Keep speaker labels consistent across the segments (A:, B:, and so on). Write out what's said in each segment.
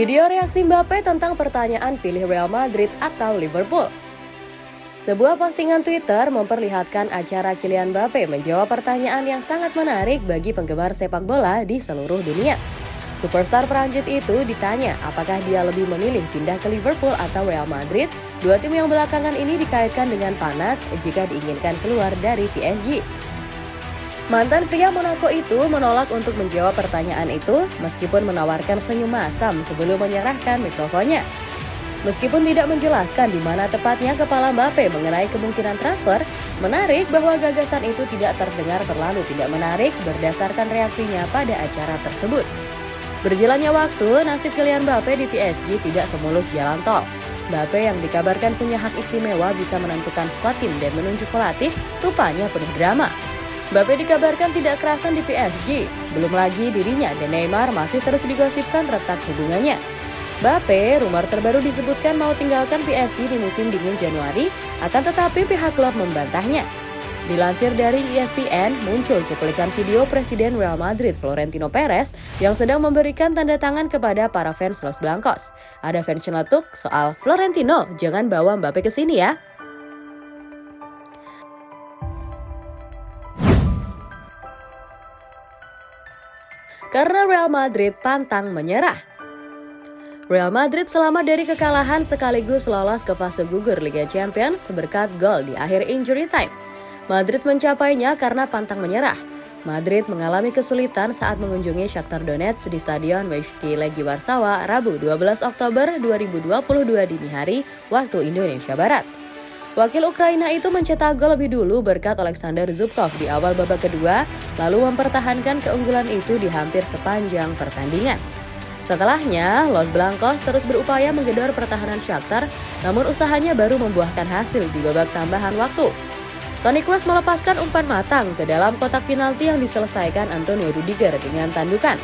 A: Video reaksi Mbappe tentang pertanyaan pilih Real Madrid atau Liverpool. Sebuah postingan Twitter memperlihatkan acara Kylian Mbappe menjawab pertanyaan yang sangat menarik bagi penggemar sepak bola di seluruh dunia. Superstar Prancis itu ditanya apakah dia lebih memilih pindah ke Liverpool atau Real Madrid. Dua tim yang belakangan ini dikaitkan dengan panas jika diinginkan keluar dari PSG. Mantan pria Monaco itu menolak untuk menjawab pertanyaan itu meskipun menawarkan senyum masam sebelum menyerahkan mikrofonnya. Meskipun tidak menjelaskan di mana tepatnya kepala Mbappe mengenai kemungkinan transfer, menarik bahwa gagasan itu tidak terdengar terlalu tidak menarik berdasarkan reaksinya pada acara tersebut. Berjalannya waktu, nasib Kylian Mbappe di PSG tidak semulus jalan tol. Mbappe yang dikabarkan punya hak istimewa bisa menentukan skuad tim dan menunjuk pelatih, rupanya penuh drama. Mbappe dikabarkan tidak kerasan di PSG. Belum lagi dirinya dan Neymar masih terus digosipkan retak hubungannya. Mbappe, rumor terbaru disebutkan mau tinggalkan PSG di musim dingin Januari, akan tetapi pihak klub membantahnya. Dilansir dari ESPN, muncul cuplikan video Presiden Real Madrid Florentino Perez yang sedang memberikan tanda tangan kepada para fans Los Blancos. Ada fans celetuk soal Florentino, jangan bawa Mbappe ke sini ya. Karena Real Madrid pantang menyerah. Real Madrid selamat dari kekalahan sekaligus lolos ke fase gugur Liga Champions berkat gol di akhir injury time. Madrid mencapainya karena pantang menyerah. Madrid mengalami kesulitan saat mengunjungi Shakhtar Donetsk di Stadion Wejki Legi Warsawa Rabu 12 Oktober 2022 dini hari waktu Indonesia Barat. Wakil Ukraina itu mencetak gol lebih dulu berkat Alexander Zubkov di awal babak kedua, lalu mempertahankan keunggulan itu di hampir sepanjang pertandingan. Setelahnya, Los Blancos terus berupaya menggedor pertahanan Shakhtar, namun usahanya baru membuahkan hasil di babak tambahan waktu. Toni Kroos melepaskan umpan matang ke dalam kotak penalti yang diselesaikan Antonio Rudiger dengan tandukan.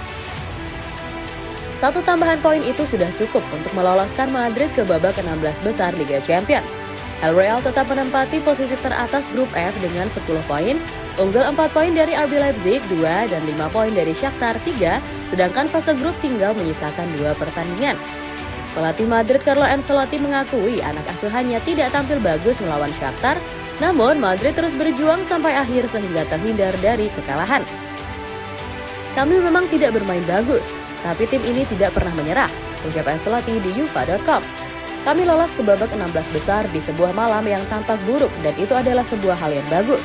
A: Satu tambahan poin itu sudah cukup untuk meloloskan Madrid ke babak 16 besar Liga Champions. El Real tetap menempati posisi teratas grup F dengan 10 poin, unggul 4 poin dari RB Leipzig 2 dan 5 poin dari Shakhtar 3, sedangkan fase grup tinggal menyisakan dua pertandingan. Pelatih Madrid Carlo Ancelotti mengakui anak asuhannya tidak tampil bagus melawan Shakhtar, namun Madrid terus berjuang sampai akhir sehingga terhindar dari kekalahan. Kami memang tidak bermain bagus, tapi tim ini tidak pernah menyerah, ucap Ancelotti di yufa.com. Kami lolos ke babak 16 besar di sebuah malam yang tampak buruk dan itu adalah sebuah hal yang bagus.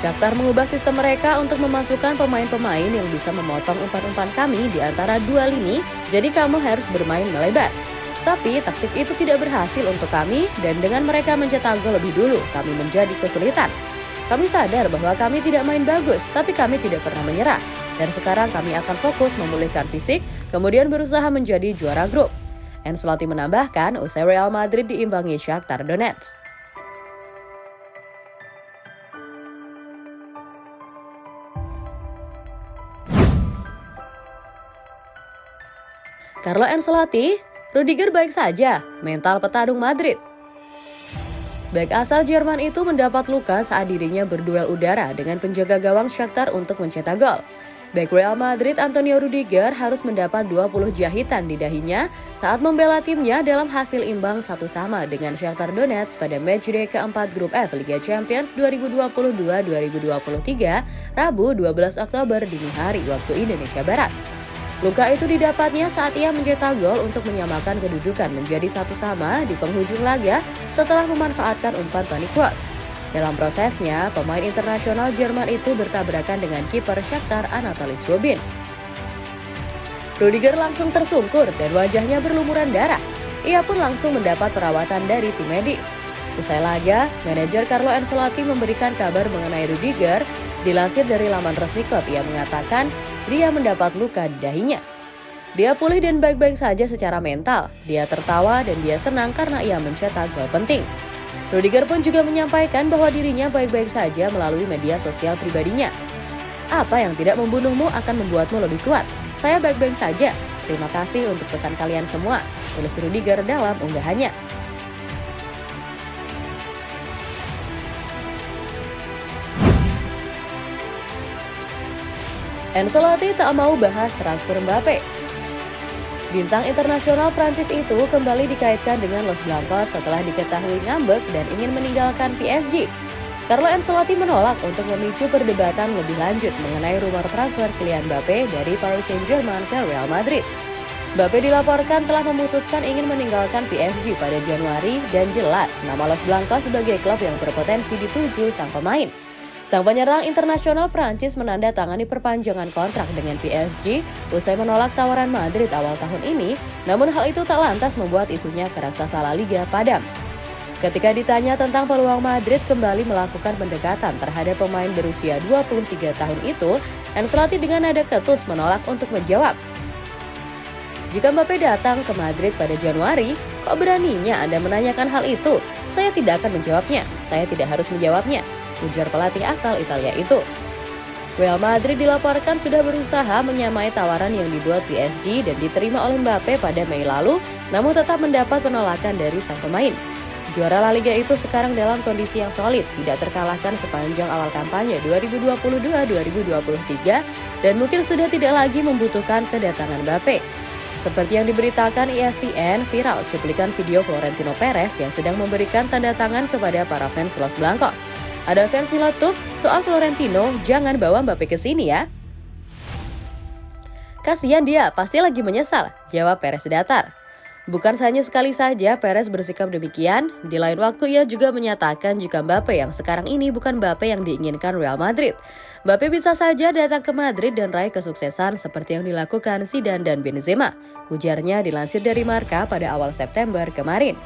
A: Shakhtar mengubah sistem mereka untuk memasukkan pemain-pemain yang bisa memotong umpan-umpan kami di antara dua lini, jadi kamu harus bermain melebar. Tapi taktik itu tidak berhasil untuk kami dan dengan mereka mencetak gol lebih dulu, kami menjadi kesulitan. Kami sadar bahwa kami tidak main bagus, tapi kami tidak pernah menyerah. Dan sekarang kami akan fokus memulihkan fisik, kemudian berusaha menjadi juara grup. Ancelotti menambahkan usai Real Madrid diimbangi Shakhtar Donetsk. Carlo Ancelotti, Rudiger baik saja, mental petarung Madrid. Back asal Jerman itu mendapat luka saat dirinya berduel udara dengan penjaga gawang Shakhtar untuk mencetak gol. Back Real Madrid Antonio Rudiger harus mendapat 20 jahitan di dahinya saat membela timnya dalam hasil imbang satu sama dengan Shakhtar Donetsk pada matchday keempat grup F Liga Champions 2022-2023 Rabu 12 Oktober dini hari waktu Indonesia Barat. Luka itu didapatnya saat ia mencetak gol untuk menyamakan kedudukan menjadi satu sama di penghujung laga setelah memanfaatkan umpan Toni Kroos. Dalam prosesnya, pemain internasional Jerman itu bertabrakan dengan kiper Shakhtar Anatoly Trubin. Rudiger langsung tersungkur dan wajahnya berlumuran darah. Ia pun langsung mendapat perawatan dari tim medis. Usai laga, manajer Carlo Ancelotti memberikan kabar mengenai Rudiger. Dilansir dari laman resmi klub, ia mengatakan dia mendapat luka di dahinya. Dia pulih dan baik-baik saja secara mental. Dia tertawa dan dia senang karena ia mencetak gol penting. Rudiger pun juga menyampaikan bahwa dirinya baik-baik saja melalui media sosial pribadinya. Apa yang tidak membunuhmu akan membuatmu lebih kuat. Saya baik-baik saja. Terima kasih untuk pesan kalian semua, tulis Rudiger dalam unggahannya. Ancelotti tak mau bahas transfer Mbappe. Bintang internasional Prancis itu kembali dikaitkan dengan Los Blancos setelah diketahui ngambek dan ingin meninggalkan PSG. Carlo Ancelotti menolak untuk memicu perdebatan lebih lanjut mengenai rumor transfer Kylian Mbappe dari Paris Saint-Germain ke Real Madrid. Mbappe dilaporkan telah memutuskan ingin meninggalkan PSG pada Januari dan jelas nama Los Blancos sebagai klub yang berpotensi dituju sang pemain. Sang penyerang internasional Prancis menandatangani perpanjangan kontrak dengan PSG usai menolak tawaran Madrid awal tahun ini, namun hal itu tak lantas membuat isunya ke raksasa La Liga padam. Ketika ditanya tentang peluang Madrid kembali melakukan pendekatan terhadap pemain berusia 23 tahun itu, Ancelotti dengan nada ketus menolak untuk menjawab. Jika Mbappe datang ke Madrid pada Januari, kok beraninya Anda menanyakan hal itu? Saya tidak akan menjawabnya. Saya tidak harus menjawabnya. Ujar pelatih asal Italia itu. Real Madrid dilaporkan sudah berusaha menyamai tawaran yang dibuat PSG dan diterima oleh Mbappe pada Mei lalu, namun tetap mendapat penolakan dari sang pemain. Juara La Liga itu sekarang dalam kondisi yang solid, tidak terkalahkan sepanjang awal kampanye 2022-2023 dan mungkin sudah tidak lagi membutuhkan kedatangan Mbappe. Seperti yang diberitakan ESPN, viral cuplikan video Florentino Perez yang sedang memberikan tanda tangan kepada para fans Los Blancos. Ada fans milotuk, soal Florentino, jangan bawa Mbappe ke sini ya. Kasihan dia, pasti lagi menyesal, jawab Perez datar. Bukan hanya sekali saja Perez bersikap demikian, di lain waktu ia juga menyatakan jika Mbappe yang sekarang ini bukan Mbappe yang diinginkan Real Madrid. Mbappe bisa saja datang ke Madrid dan raih kesuksesan seperti yang dilakukan Zidane dan Benzema. Ujarnya dilansir dari Marka pada awal September kemarin.